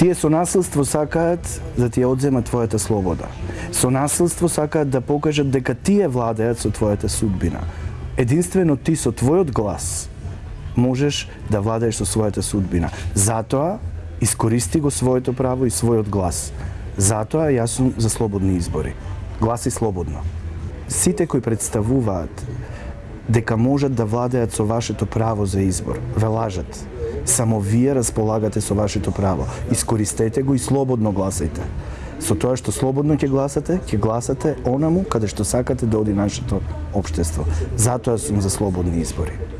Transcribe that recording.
Тие со насилство сакаат да ти ја одземат твојата слобода. Со насилство сакаат да покажат дека тие владеат со твојата судбина. Единствено ти со твојот глас можеш да владееш со својата судбина. Затоа искористи го своето право и својот глас. Затоа јас сум за слободни избори. Гласи слободно. Сите кои представуваат дека можат да владеат со вашето право за избор, ве лажат. Само вие располагате со вашето право. Искористете го и слободно гласајте. Со тоа што слободно ќе гласате, ќе гласате онаму каде што сакате да оди нашето општество. Затоа сум за слободни избори.